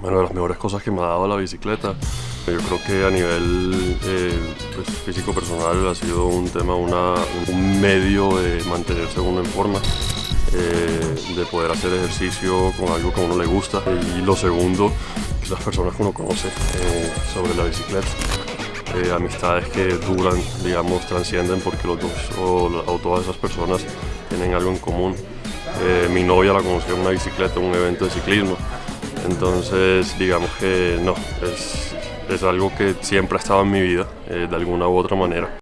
Bueno, de las mejores cosas que me ha dado la bicicleta, yo creo que a nivel eh, pues, físico personal ha sido un tema, una, un medio de mantenerse uno en forma, eh, de poder hacer ejercicio con algo que a uno le gusta. Y lo segundo, las personas que uno conoce eh, sobre la bicicleta. amistades que duran, digamos, trascienden porque los dos o, o, todas esas personas tienen algo en común. mi novia la conocí en una bicicleta, en un evento de ciclismo. Entonces, digamos que no, es, es algo que siempre ha estado en mi vida, eh, de alguna u otra manera.